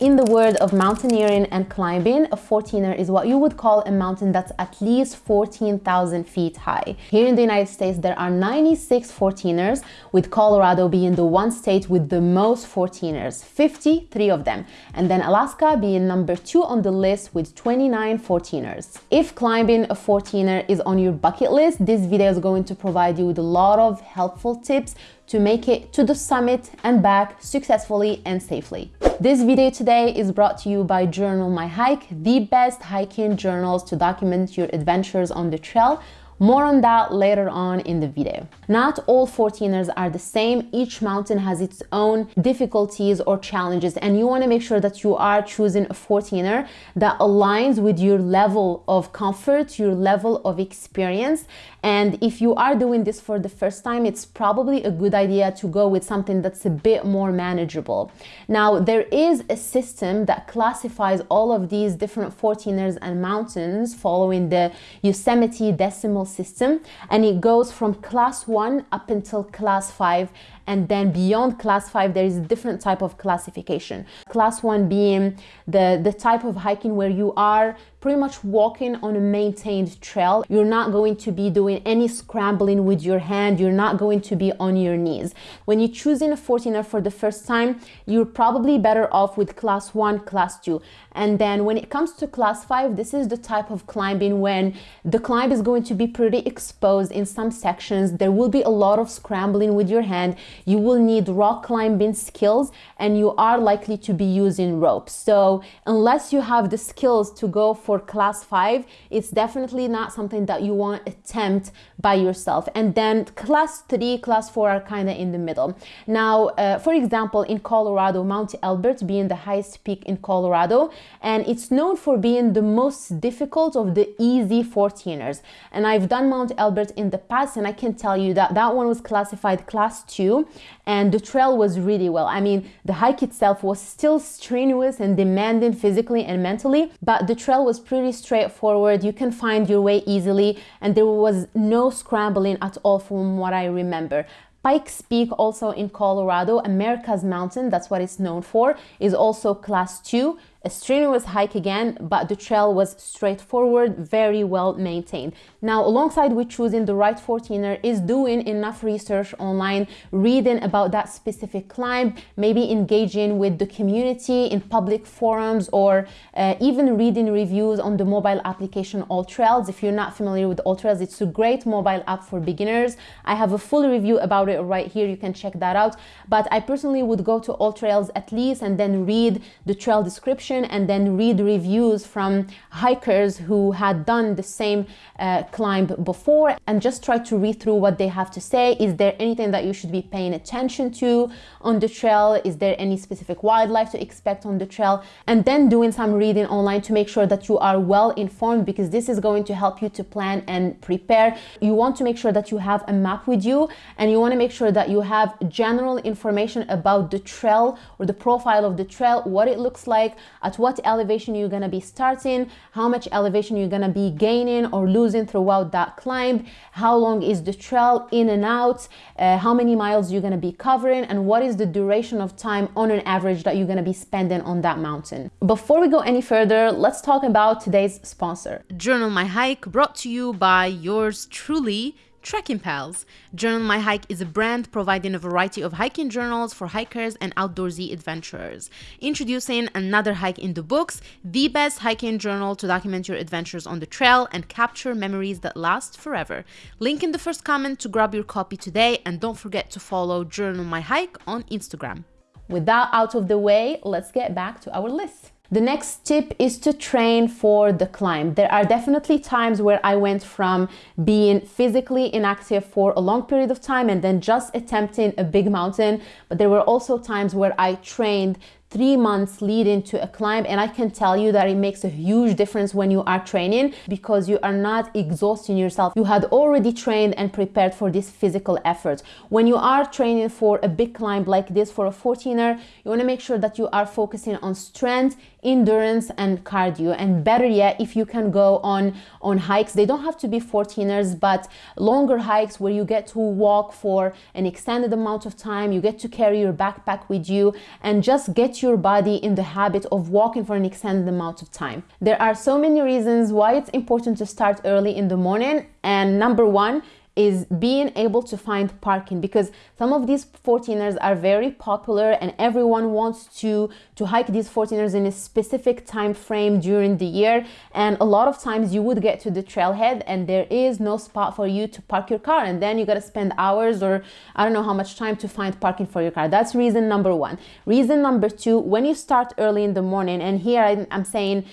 In the world of mountaineering and climbing, a 14er is what you would call a mountain that's at least 14,000 feet high. Here in the United States, there are 96 14ers, with Colorado being the one state with the most 14ers, 53 of them, and then Alaska being number two on the list with 29 14ers. If climbing a 14er is on your bucket list, this video is going to provide you with a lot of helpful tips to make it to the summit and back successfully and safely. This video today is brought to you by Journal My Hike, the best hiking journals to document your adventures on the trail more on that later on in the video. Not all 14ers are the same. Each mountain has its own difficulties or challenges and you want to make sure that you are choosing a 14er that aligns with your level of comfort, your level of experience. And if you are doing this for the first time, it's probably a good idea to go with something that's a bit more manageable. Now, there is a system that classifies all of these different 14ers and mountains following the Yosemite decimal system and it goes from class 1 up until class 5 and then beyond class 5 there is a different type of classification. Class 1 being the the type of hiking where you are pretty much walking on a maintained trail. You're not going to be doing any scrambling with your hand. You're not going to be on your knees. When you're choosing a 14er for the first time you're probably better off with class 1 class 2 and then when it comes to class 5 this is the type of climbing when the climb is going to be pretty exposed in some sections. There will be a lot of scrambling with your hand. You will need rock climbing skills and you are likely to be using ropes. So unless you have the skills to go for class five, it's definitely not something that you want to attempt by yourself. And then class three, class four are kind of in the middle. Now, uh, for example, in Colorado, Mount Elbert being the highest peak in Colorado, and it's known for being the most difficult of the easy 14ers. And I've done Mount Elbert in the past, and I can tell you that that one was classified class two and the trail was really well. I mean, the hike itself was still strenuous and demanding physically and mentally, but the trail was pretty straightforward. You can find your way easily and there was no scrambling at all from what I remember. Pikes Peak, also in Colorado, America's mountain, that's what it's known for, is also class 2 a strenuous hike again, but the trail was straightforward, very well maintained. Now, alongside with choosing the right 14er is doing enough research online, reading about that specific climb, maybe engaging with the community in public forums or uh, even reading reviews on the mobile application AllTrails. If you're not familiar with AllTrails, it's a great mobile app for beginners. I have a full review about it right here. You can check that out. But I personally would go to AllTrails at least and then read the trail description and then read reviews from hikers who had done the same uh, climb before and just try to read through what they have to say. Is there anything that you should be paying attention to on the trail? Is there any specific wildlife to expect on the trail? And then doing some reading online to make sure that you are well informed because this is going to help you to plan and prepare. You want to make sure that you have a map with you and you want to make sure that you have general information about the trail or the profile of the trail, what it looks like, at what elevation you're going to be starting, how much elevation you're going to be gaining or losing throughout that climb, how long is the trail in and out, uh, how many miles you're going to be covering, and what is the duration of time on an average that you're going to be spending on that mountain. Before we go any further, let's talk about today's sponsor. Journal My Hike brought to you by yours truly, Trekking Pals. Journal My Hike is a brand providing a variety of hiking journals for hikers and outdoorsy adventurers. Introducing another hike in the books, the best hiking journal to document your adventures on the trail and capture memories that last forever. Link in the first comment to grab your copy today and don't forget to follow Journal My Hike on Instagram. With that out of the way, let's get back to our list. The next tip is to train for the climb. There are definitely times where I went from being physically inactive for a long period of time and then just attempting a big mountain. But there were also times where I trained three months leading to a climb and I can tell you that it makes a huge difference when you are training because you are not exhausting yourself. You had already trained and prepared for this physical effort. When you are training for a big climb like this for a 14er, you want to make sure that you are focusing on strength, endurance and cardio and better yet if you can go on on hikes they don't have to be 14ers but longer hikes where you get to walk for an extended amount of time you get to carry your backpack with you and just get your body in the habit of walking for an extended amount of time. There are so many reasons why it's important to start early in the morning. And number one is being able to find parking because some of these 14ers are very popular and everyone wants to to hike these 14ers in a specific time frame during the year. And a lot of times you would get to the trailhead and there is no spot for you to park your car. And then you got to spend hours or I don't know how much time to find parking for your car. That's reason number one. Reason number two when you start early in the morning and here I'm saying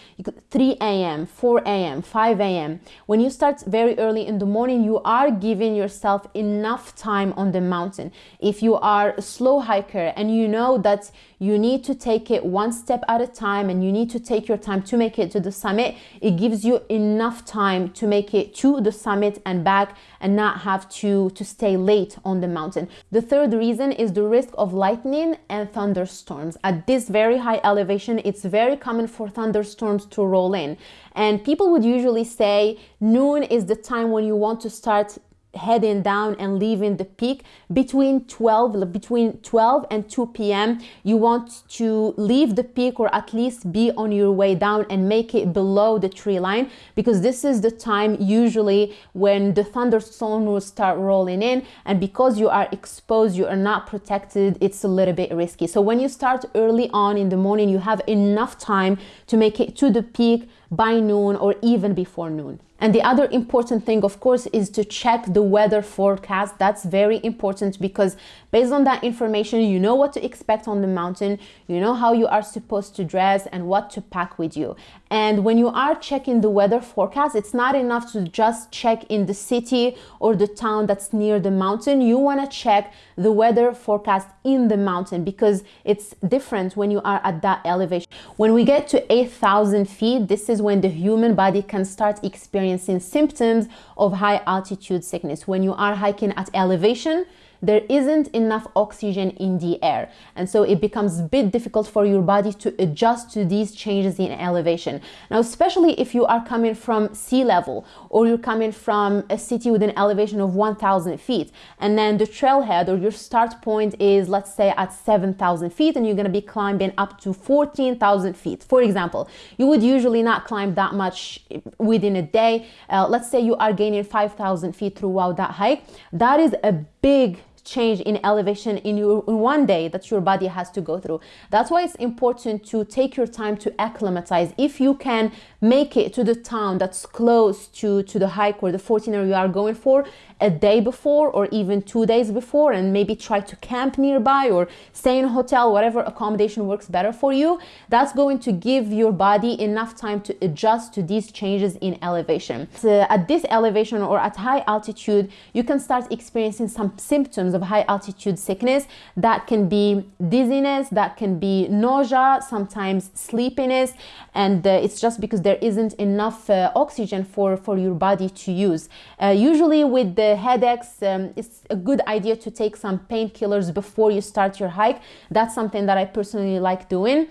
3 a.m 4 a.m 5 a.m when you start very early in the morning you are giving giving yourself enough time on the mountain. If you are a slow hiker and you know that you need to take it one step at a time and you need to take your time to make it to the summit, it gives you enough time to make it to the summit and back and not have to, to stay late on the mountain. The third reason is the risk of lightning and thunderstorms. At this very high elevation, it's very common for thunderstorms to roll in. And people would usually say noon is the time when you want to start heading down and leaving the peak between 12 between 12 and 2 p.m you want to leave the peak or at least be on your way down and make it below the tree line because this is the time usually when the thunderstorm will start rolling in and because you are exposed you are not protected it's a little bit risky. So when you start early on in the morning you have enough time to make it to the peak by noon or even before noon and the other important thing, of course, is to check the weather forecast. That's very important because based on that information, you know what to expect on the mountain, you know how you are supposed to dress and what to pack with you. And when you are checking the weather forecast, it's not enough to just check in the city or the town that's near the mountain. You want to check the weather forecast in the mountain because it's different when you are at that elevation. When we get to 8,000 feet, this is when the human body can start experiencing symptoms of high altitude sickness. When you are hiking at elevation, there isn't enough oxygen in the air. And so it becomes a bit difficult for your body to adjust to these changes in elevation. Now, especially if you are coming from sea level or you're coming from a city with an elevation of 1,000 feet, and then the trailhead or your start point is, let's say, at 7,000 feet, and you're going to be climbing up to 14,000 feet. For example, you would usually not climb that much within a day. Uh, let's say you are gaining 5,000 feet throughout that hike. That is a big change in elevation in, your, in one day that your body has to go through. That's why it's important to take your time to acclimatize. If you can make it to the town that's close to, to the hike or the 14er you are going for a day before or even two days before and maybe try to camp nearby or stay in a hotel, whatever accommodation works better for you, that's going to give your body enough time to adjust to these changes in elevation. So at this elevation or at high altitude, you can start experiencing some symptoms of high altitude sickness that can be dizziness, that can be nausea, sometimes sleepiness, and uh, it's just because there isn't enough uh, oxygen for, for your body to use. Uh, usually with the headaches, um, it's a good idea to take some painkillers before you start your hike. That's something that I personally like doing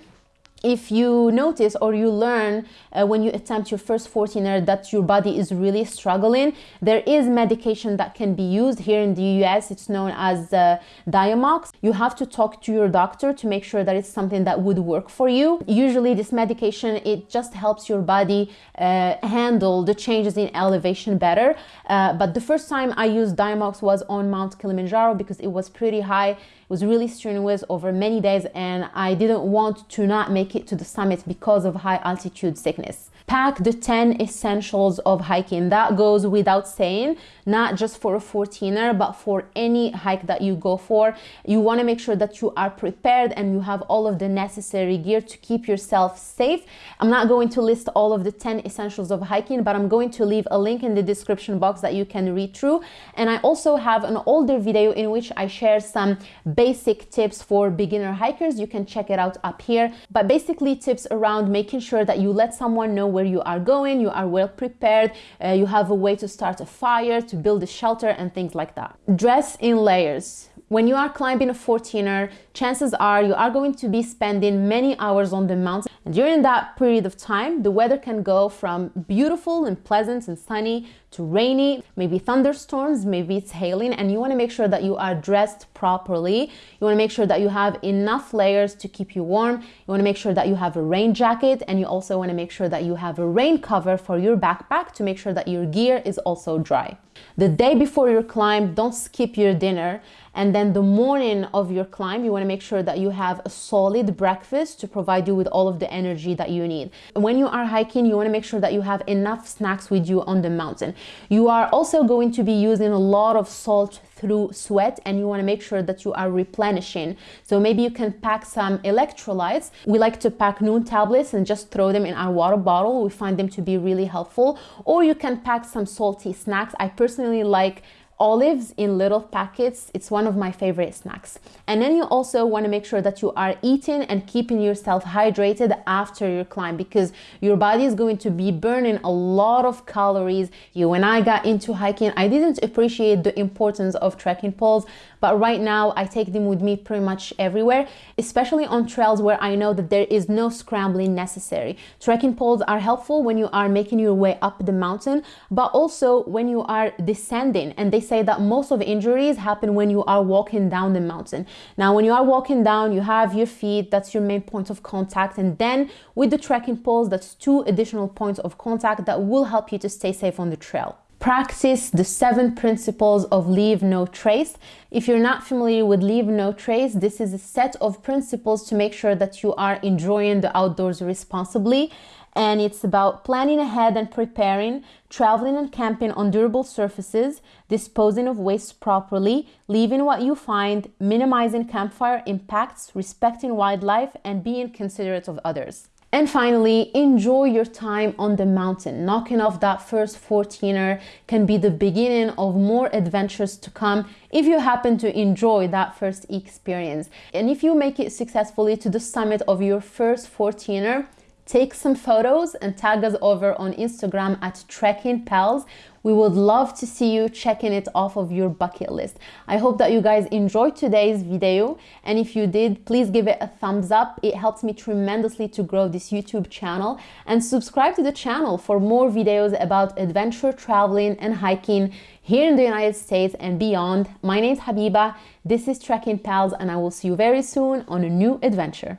if you notice or you learn uh, when you attempt your first 14er that your body is really struggling, there is medication that can be used here in the US. It's known as uh, Diamox. You have to talk to your doctor to make sure that it's something that would work for you. Usually this medication, it just helps your body uh, handle the changes in elevation better. Uh, but the first time I used Diamox was on Mount Kilimanjaro because it was pretty high was really strenuous over many days and I didn't want to not make it to the summit because of high altitude sickness. Pack the 10 essentials of hiking. That goes without saying, not just for a 14er, but for any hike that you go for. You want to make sure that you are prepared and you have all of the necessary gear to keep yourself safe. I'm not going to list all of the 10 essentials of hiking, but I'm going to leave a link in the description box that you can read through. And I also have an older video in which I share some basic tips for beginner hikers. You can check it out up here. But basically tips around making sure that you let someone know where you are going, you are well prepared, uh, you have a way to start a fire, to build a shelter and things like that. Dress in layers. When you are climbing a 14er, chances are you are going to be spending many hours on the mountain. And during that period of time, the weather can go from beautiful and pleasant and sunny to rainy, maybe thunderstorms, maybe it's hailing, and you want to make sure that you are dressed properly. You want to make sure that you have enough layers to keep you warm. You want to make sure that you have a rain jacket, and you also want to make sure that you have a rain cover for your backpack to make sure that your gear is also dry. The day before your climb, don't skip your dinner and then the morning of your climb, you wanna make sure that you have a solid breakfast to provide you with all of the energy that you need. When you are hiking, you wanna make sure that you have enough snacks with you on the mountain. You are also going to be using a lot of salt through sweat and you want to make sure that you are replenishing. So maybe you can pack some electrolytes. We like to pack Nuun tablets and just throw them in our water bottle. We find them to be really helpful. Or you can pack some salty snacks. I personally like olives in little packets. It's one of my favorite snacks. And then you also want to make sure that you are eating and keeping yourself hydrated after your climb because your body is going to be burning a lot of calories. You, when I got into hiking, I didn't appreciate the importance of trekking poles, but right now I take them with me pretty much everywhere, especially on trails where I know that there is no scrambling necessary. Trekking poles are helpful when you are making your way up the mountain, but also when you are descending and they say that most of injuries happen when you are walking down the mountain. Now, when you are walking down, you have your feet, that's your main point of contact. And then with the trekking poles, that's two additional points of contact that will help you to stay safe on the trail practice the seven principles of leave no trace. If you're not familiar with leave no trace, this is a set of principles to make sure that you are enjoying the outdoors responsibly and it's about planning ahead and preparing, traveling and camping on durable surfaces, disposing of waste properly, leaving what you find, minimizing campfire impacts, respecting wildlife, and being considerate of others. And finally, enjoy your time on the mountain. Knocking off that first 14er can be the beginning of more adventures to come if you happen to enjoy that first experience. And if you make it successfully to the summit of your first 14er, Take some photos and tag us over on Instagram at Trekking Pals. We would love to see you checking it off of your bucket list. I hope that you guys enjoyed today's video. And if you did, please give it a thumbs up. It helps me tremendously to grow this YouTube channel. And subscribe to the channel for more videos about adventure traveling and hiking here in the United States and beyond. My name is Habiba. This is Trekking Pals and I will see you very soon on a new adventure.